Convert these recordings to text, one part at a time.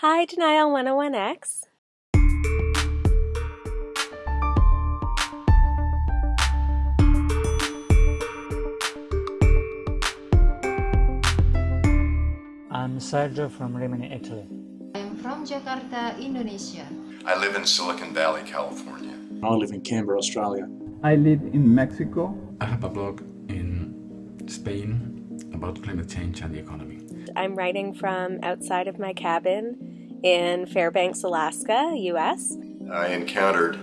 Hi, Denial 101X. I'm Sergio from Rimini, Italy. I'm from Jakarta, Indonesia. I live in Silicon Valley, California. I live in Canberra, Australia. I live in Mexico. I have a blog in Spain about climate change and the economy. I'm writing from outside of my cabin in Fairbanks, Alaska, US. I encountered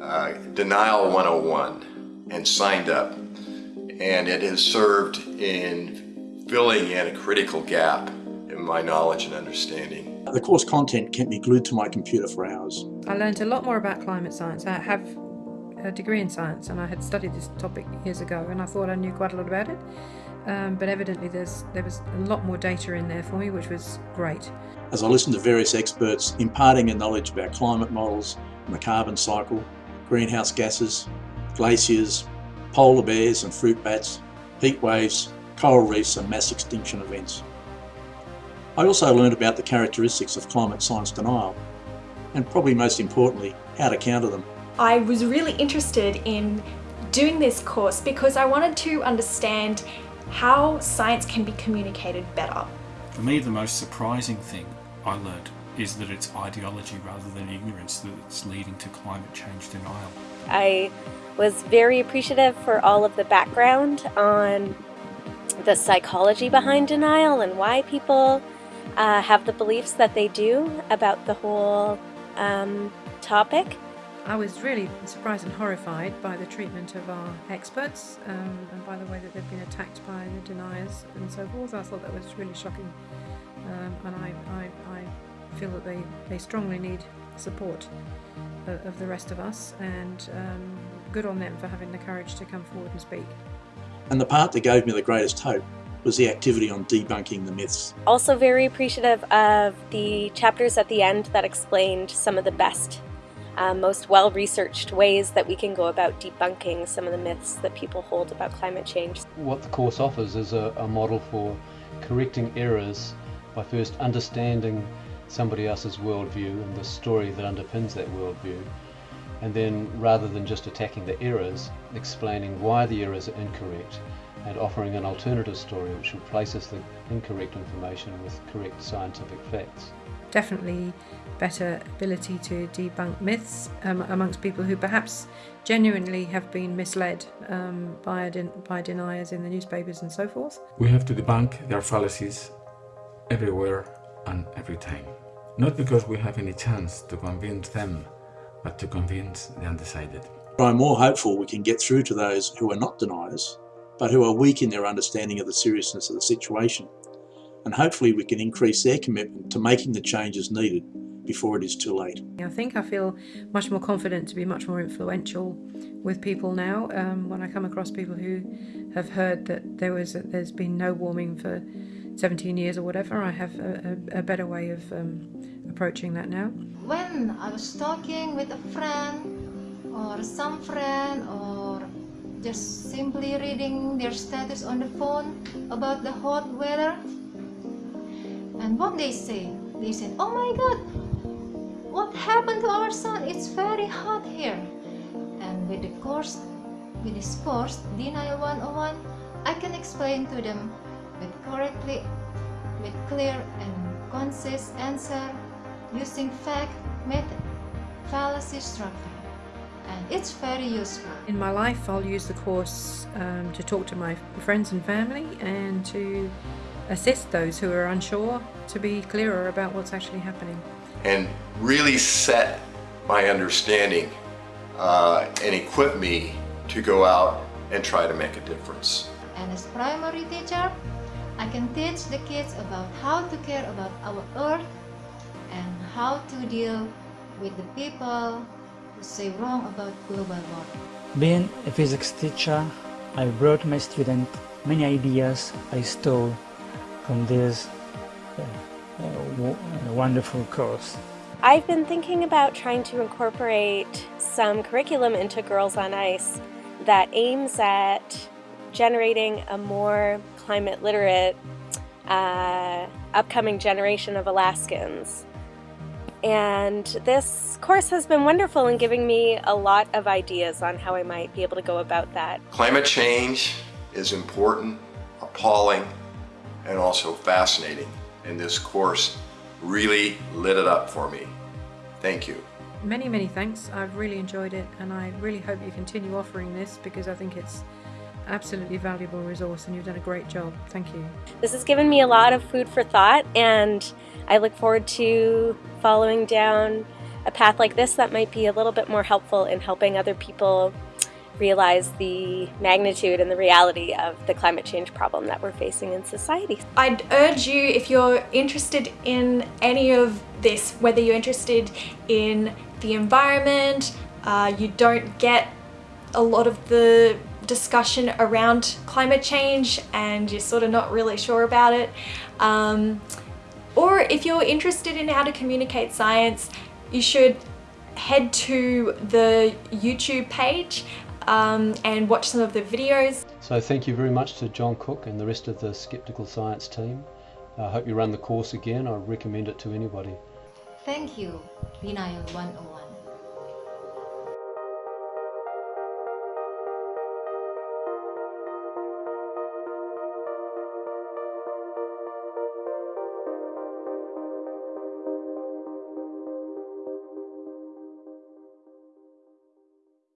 uh, Denial 101 and signed up, and it has served in filling in a critical gap in my knowledge and understanding. The course content kept me glued to my computer for hours. I learned a lot more about climate science. I have a degree in science and I had studied this topic years ago and I thought I knew quite a lot about it. Um, but evidently there was a lot more data in there for me, which was great. As I listened to various experts imparting their knowledge about climate models the carbon cycle, greenhouse gases, glaciers, polar bears and fruit bats, heat waves, coral reefs and mass extinction events. I also learned about the characteristics of climate science denial and probably most importantly, how to counter them. I was really interested in doing this course because I wanted to understand how science can be communicated better. For me, the most surprising thing I learned is that it's ideology rather than ignorance that's leading to climate change denial. I was very appreciative for all of the background on the psychology behind denial and why people uh, have the beliefs that they do about the whole um, topic. I was really surprised and horrified by the treatment of our experts um, and by the way that they've been attacked by the deniers and so forth. I thought that was really shocking um, and I, I, I, feel that they, they strongly need support of, of the rest of us and um, good on them for having the courage to come forward and speak. And the part that gave me the greatest hope was the activity on debunking the myths. Also very appreciative of the chapters at the end that explained some of the best um, most well-researched ways that we can go about debunking some of the myths that people hold about climate change. What the course offers is a, a model for correcting errors by first understanding somebody else's worldview and the story that underpins that worldview and then rather than just attacking the errors, explaining why the errors are incorrect and offering an alternative story which replaces the incorrect information with correct scientific facts. Definitely better ability to debunk myths um, amongst people who perhaps genuinely have been misled um, by, by deniers in the newspapers and so forth. We have to debunk their fallacies everywhere and every time. Not because we have any chance to convince them, but to convince the undecided. I'm more hopeful we can get through to those who are not deniers, but who are weak in their understanding of the seriousness of the situation. And hopefully we can increase their commitment to making the changes needed before it is too late. I think I feel much more confident to be much more influential with people now um, when I come across people who have heard that there was a, there's been no warming for 17 years or whatever. I have a, a, a better way of um, approaching that now. When I was talking with a friend or some friend or just simply reading their status on the phone about the hot weather and what they say, they said, oh my god, what happened to our sun It's very hot here. And with the course, with this course, Denial 101, I can explain to them with correctly, with clear and concise answer using fact, method, fallacy structure. And it's very useful. In my life, I'll use the course um, to talk to my friends and family and to assist those who are unsure to be clearer about what's actually happening and really set my understanding uh, and equip me to go out and try to make a difference. And as primary teacher, I can teach the kids about how to care about our earth and how to deal with the people who say wrong about global warming. Being a physics teacher, I brought my students many ideas I stole from this uh, a wonderful course. I've been thinking about trying to incorporate some curriculum into Girls on Ice that aims at generating a more climate literate uh, upcoming generation of Alaskans And this course has been wonderful in giving me a lot of ideas on how I might be able to go about that. Climate change is important, appalling, and also fascinating. And this course really lit it up for me. Thank you. Many, many thanks. I've really enjoyed it and I really hope you continue offering this because I think it's absolutely valuable resource and you've done a great job. Thank you. This has given me a lot of food for thought and I look forward to following down a path like this that might be a little bit more helpful in helping other people realize the magnitude and the reality of the climate change problem that we're facing in society. I'd urge you, if you're interested in any of this, whether you're interested in the environment, uh, you don't get a lot of the discussion around climate change and you're sort of not really sure about it. Um, or if you're interested in how to communicate science, you should head to the YouTube page um, and watch some of the videos. So thank you very much to John Cook and the rest of the Skeptical Science team. I hope you run the course again. I recommend it to anybody. Thank you, Denial 101.